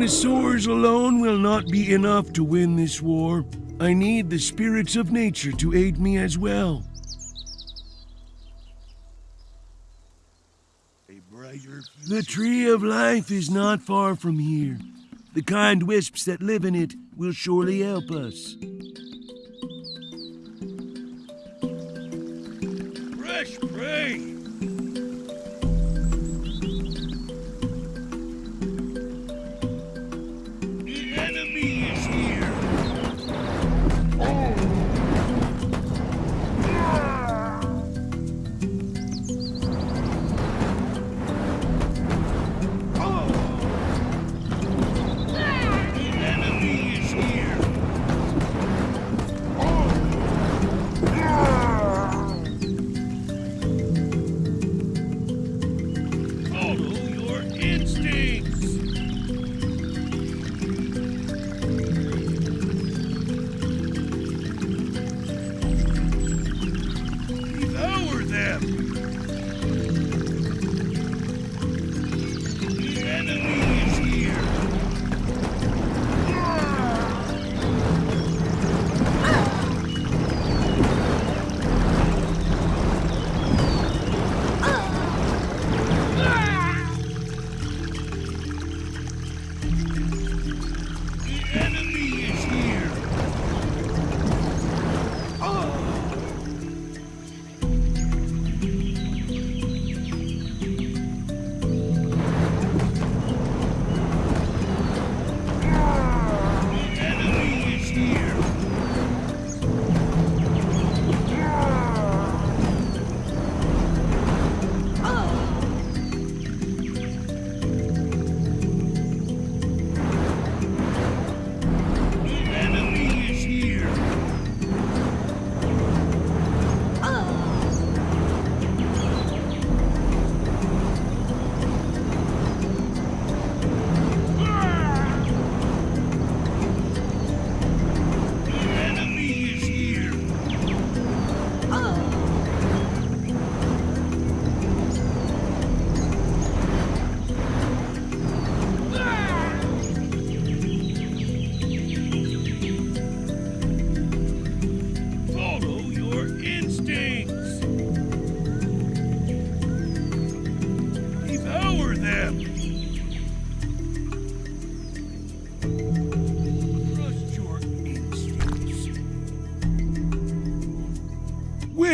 Dinosaurs alone will not be enough to win this war. I need the spirits of nature to aid me as well. The tree of life is not far from here. The kind wisps that live in it will surely help us. Fresh prey!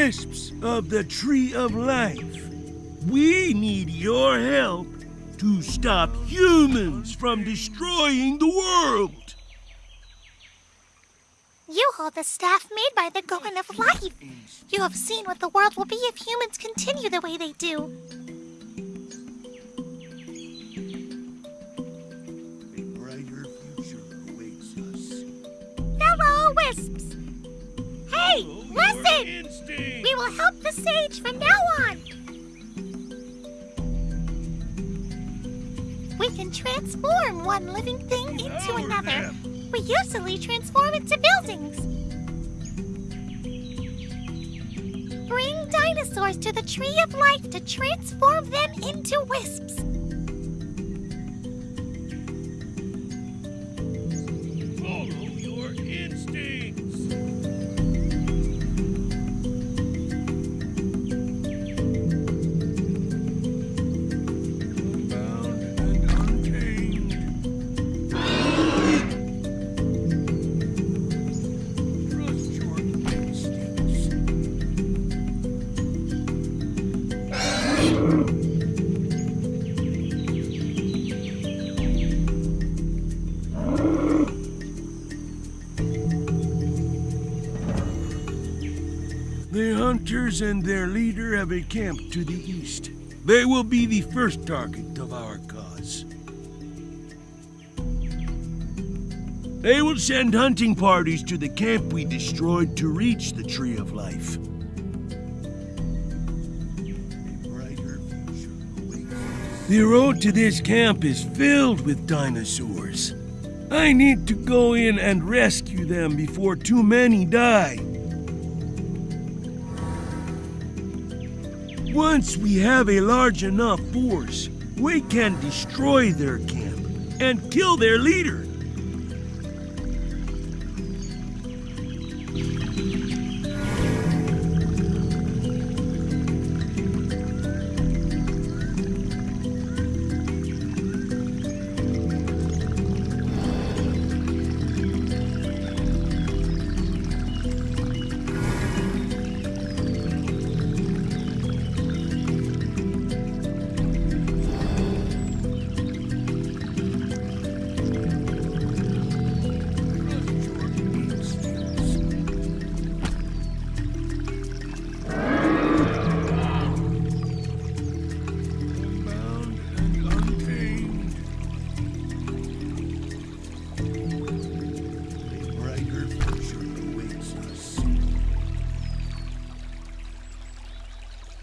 Wisps of the Tree of Life, we need your help to stop humans from destroying the world. You hold the staff made by the going of life. You have seen what the world will be if humans continue the way they do. A brighter future awaits us. Fellow wisps! Hey, listen! We will help the sage from now on. We can transform one living thing into another. We usually transform it into buildings. Bring dinosaurs to the tree of life to transform them into wisps. Hunters and their leader have a camp to the east. They will be the first target of our cause. They will send hunting parties to the camp we destroyed to reach the Tree of Life. The road to this camp is filled with dinosaurs. I need to go in and rescue them before too many die. Once we have a large enough force, we can destroy their camp and kill their leader.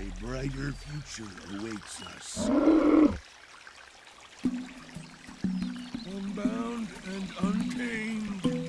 A brighter future awaits us. Unbound and untamed.